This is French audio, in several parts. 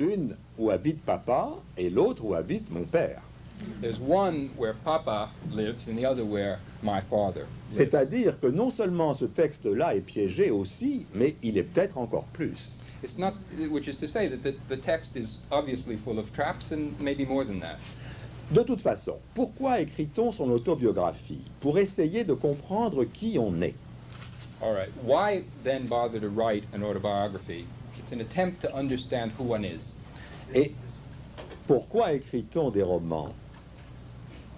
une où habite papa et l'autre où habite mon père. There's one where Papa lives and the other where my father lives. C'est-à-dire que non seulement ce texte-là est piégé aussi, mais il est peut-être encore plus. De toute façon, pourquoi écrit-on son autobiographie? Pour essayer de comprendre qui on est. All right. Why then bother to write an autobiography? It's an attempt to understand who one is. Et pourquoi écrit-on des romans?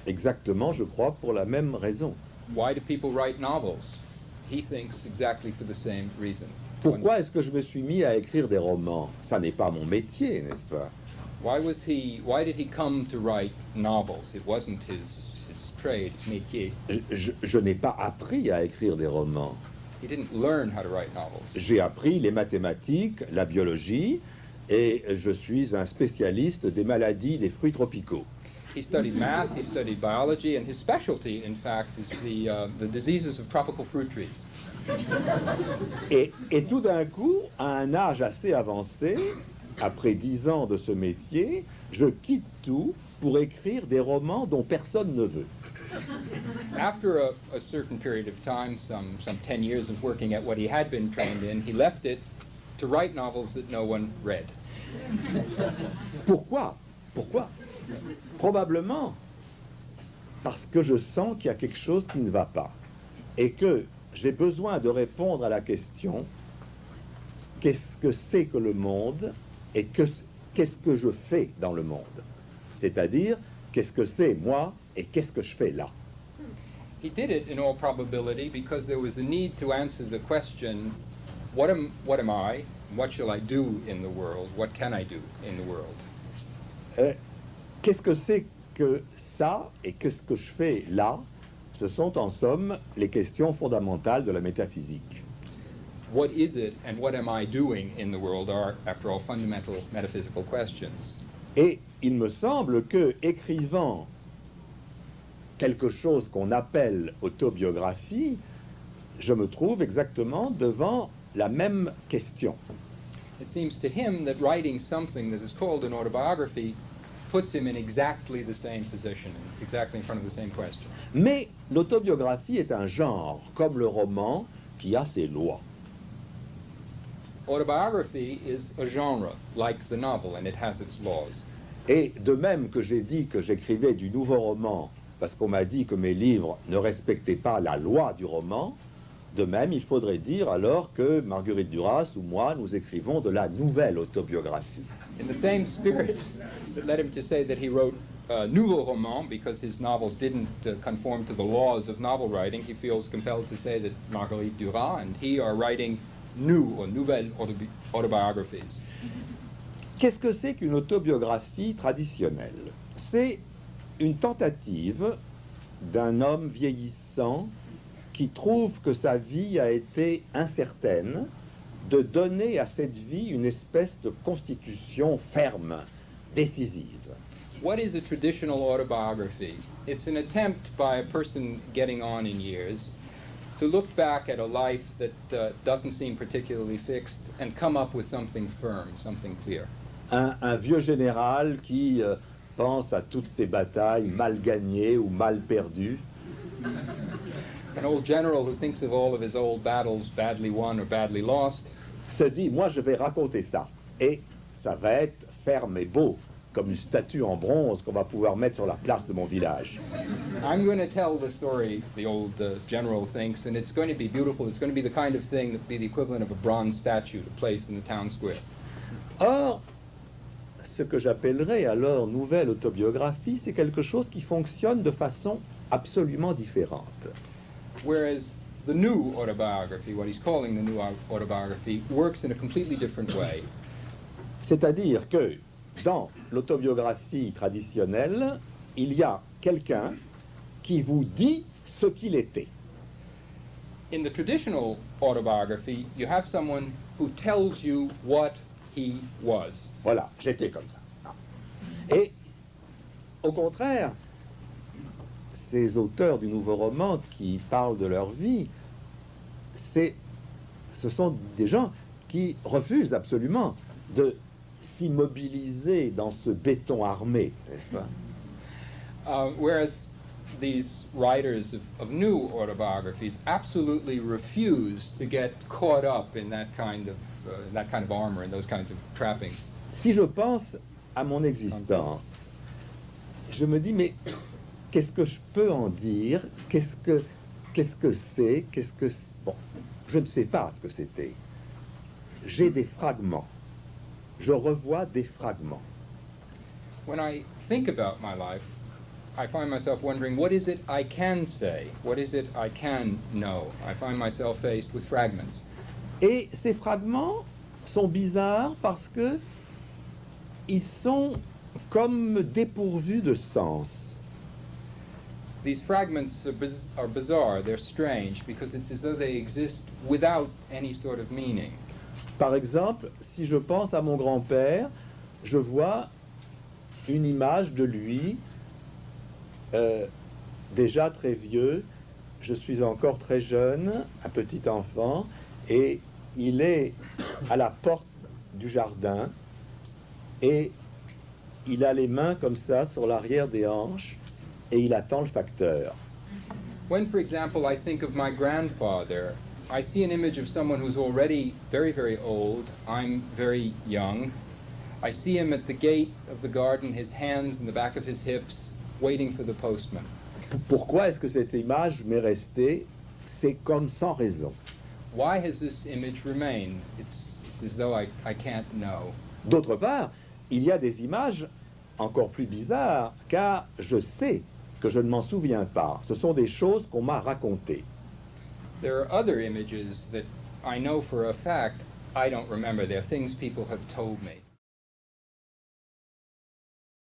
Exactement, je crois, pour la même raison. Why do people write novels? He thinks exactly for the same reason. Pourquoi est-ce que je me suis mis à écrire des romans? Ça n'est pas mon métier, n'est-ce pas? Why was he? Why did he come to write novels? It wasn't his his trade, his métier. Je, je- je n'ai pas appris à écrire des romans. He didn't learn how to write novels. J'ai appris les mathématiques, la biologie, et je suis un spécialiste des maladies des fruits tropicaux. He studied math. He studied biology, and his specialty, in fact, is the uh, the diseases of tropical fruit trees. Et, et tout d'un coup, à un âge assez avancé, après dix ans de ce métier, je quitte tout pour écrire des romans dont personne ne veut. After a, certain period of time, some some ten years of working at what he had been trained in, he left it to write novels that no one read. Pourquoi? Pourquoi? Probablement parce que je sens qu'il y a quelque chose qui ne va pas et que j'ai besoin de répondre à la question qu'est-ce que c'est que le monde et que- qu'est-ce que je fais dans le monde? C'est-à-dire qu'est-ce que c'est moi et qu'est-ce que je fais là? He did it in all probability because there was a need to answer the question, what am, what am I? What shall I do in the world? What can I do in the world? Euh, Qu'est-ce que c'est que ça et qu'est-ce que je fais là? Ce sont en somme les questions fondamentales de la métaphysique. What is it and what am I doing in the world are, after all, fundamental metaphysical questions. Et il me semble que écrivant quelque chose qu'on appelle autobiographie, je me trouve exactement devant la même question. It seems to him that writing something that is called an autobiography puts him in exactly the same position, exactly in front of the same question. Mais l'autobiographie est un genre, comme le roman, qui a ses lois. Autobiography is a genre, like the novel, and it has its laws. Et de même que j'ai dit que j'écrivais du nouveau roman parce qu'on m'a dit que mes livres ne respectaient pas la loi du roman, de même il faudrait dire alors que Marguerite Duras ou moi nous écrivons de la nouvelle autobiographie. In the same spirit that led him to say that he wrote uh, nouveau roman because his novels didn't uh, conform to the laws of novel writing, he feels compelled to say that Marguerite Duras and he are writing new or nouvelles autobi- autobiographies. Qu'est-ce que c'est qu'une autobiographie traditionnelle? C'est une tentative d'un homme vieillissant qui trouve que sa vie a été incertaine, de donner à cette vie une espèce de constitution ferme, décisive. What is a traditional autobiography? It's an attempt by a person getting on in years to look back at a life that uh, doesn't seem particularly fixed and come up with something firm, something clear. Un, un vieux général qui euh, pense à toutes ses batailles mal gagnées ou mal perdues, An old general who thinks of all of his old battles badly won or badly lost se dit, moi je vais raconter ça. Et ça va être ferme et beau, comme une statue en bronze qu'on va pouvoir mettre sur la place de mon village. I'm going to tell the story, the old uh, general thinks, and it's going to be beautiful. It's going to be the kind of thing that would be the equivalent of a bronze statue to place in the town square. Or, ce que j'appellerais alors nouvelle autobiographie, c'est quelque chose qui fonctionne de façon absolument différente. Whereas the new autobiography, what he's calling the new au- autobiography, works in a completely different way. C'est-à-dire que dans l'autobiographie traditionnelle, il y a quelqu'un qui vous dit ce qu'il était. In the traditional autobiography, you have someone who tells you what he was. Voilà, j'étais comme ça. Et au contraire, ces auteurs du nouveau roman qui parlent de leur vie, c'est, ce sont des gens qui refusent absolument de s'immobiliser dans ce béton armé, n'est-ce pas? Uh, whereas these writers of, of new autobiographies absolutely refuse to get caught up in that kind of uh, that kind of armor and those kinds of trappings. Si je pense à mon existence, je me dis, mais qu'est-ce que je peux en dire Qu'est-ce que qu'est-ce que c'est Qu'est-ce que bon Je ne sais pas ce que c'était. J'ai des fragments. Je revois des fragments. When I think about my life, I find myself wondering what is it I can say? What is it I can know? I find myself faced with fragments. Et ces fragments sont bizarres parce que ils sont comme dépourvus de sens. These fragments are, biz- are bizarre, they're strange, because it's as though they exist without any sort of meaning. Par exemple, si je pense à mon grand-père, je vois une image de lui, euh, déjà très vieux, je suis encore très jeune, un petit enfant, et il est à la porte du jardin, et il a les mains comme ça sur l'arrière des hanches, et il attend le facteur. When, for example, I think of my grandfather, I see an image of someone who's already very, very old. I'm very young. I see him at the gate of the garden, his hands in the back of his hips, waiting for the postman. Pourquoi est-ce que cette image m'est restée? C'est comme sans raison. Why has this image remained? It's, it's as though I, I can't know. D'autre part, il y a des images encore plus bizarres, car je sais que je ne m'en souviens pas. Ce sont des choses qu'on m'a racontées. There are other images that I know for a fact I don't remember. They're things people have told me.